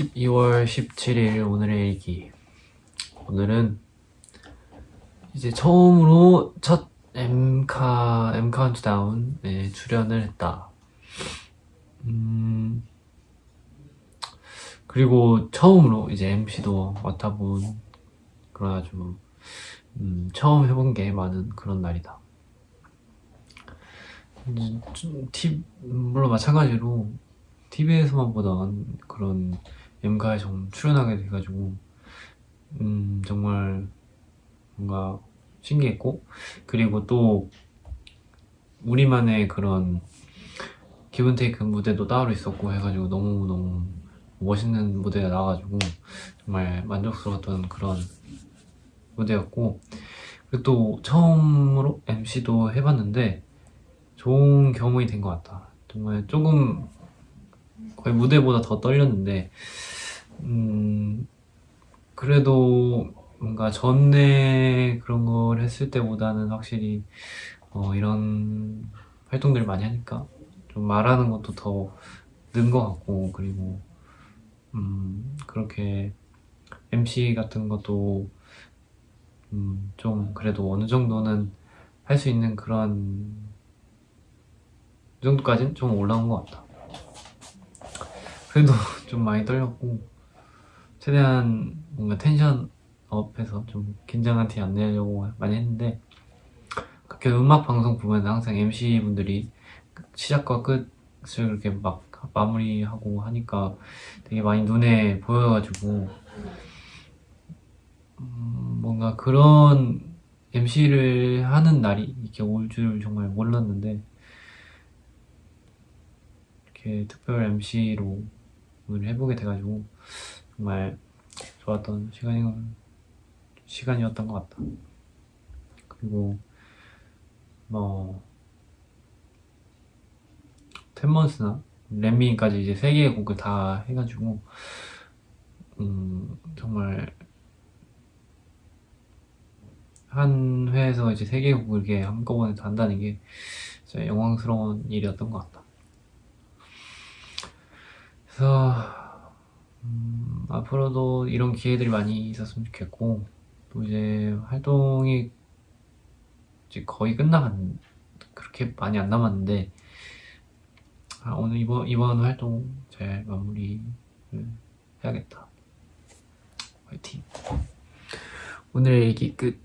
12월 17일 오늘의 일기 오늘은 이제 처음으로 첫 M 카 M 카운트다운에 출연을 했다. 음 그리고 처음으로 이제 MC도 맡아본 그런 아주 음, 처음 해본 게 많은 그런 날이다. 음, 좀 티, 물론 마찬가지로 TV에서만 보던 그런 M가에 좀 출연하게 돼가지고 음 정말 뭔가 신기했고 그리고 또 우리만의 그런 기분 테이크 무대도 따로 있었고 해가지고 너무너무 멋있는 무대가 나와가지고 정말 만족스러웠던 그런 무대였고 그리고 또 처음으로 MC도 해봤는데 좋은 경험이 된 것 같다. 정말 조금 거의 무대보다 더 떨렸는데 음 그래도 뭔가 전에 그런 걸 했을 때보다는 확실히 어, 이런 활동들을 많이 하니까 좀 말하는 것도 더 는 것 같고 그리고 음 그렇게 MC 같은 것도 음 좀 그래도 어느 정도는 할 수 있는 그런 그 정도까지는 좀 올라온 것 같다. 그래도 좀 많이 떨렸고 최대한 뭔가 텐션 업해서 좀 긴장한 티 안 내려고 많이 했는데 그렇게 음악 방송 보면 항상 MC 분들이 시작과 끝을 이렇게 막 마무리하고 하니까 되게 많이 눈에 보여가지고 음, 뭔가 그런 MC를 하는 날이 이렇게 올 줄 정말 몰랐는데 이렇게 특별 MC로 오늘 해보게 돼가지고 정말 좋았던 시간이, 시간이었던 것 같다. 그리고 뭐 텐먼스나 렛미까지 이제 세 개의 곡을 다 해가지고 음 정말 한 회에서 이제 세 개의 곡을 이렇게 한꺼번에 다 한다는 게 진짜 영광스러운 일이었던 것 같다. 그래서 음, 앞으로도 이런 기회들이 많이 있었으면 좋겠고 또 이제 활동이 이제 거의 끝나간 그렇게 많이 안 남았는데 아, 오늘 이번 이번 활동 잘 마무리를 해야겠다. 화이팅. 오늘의 얘기 끝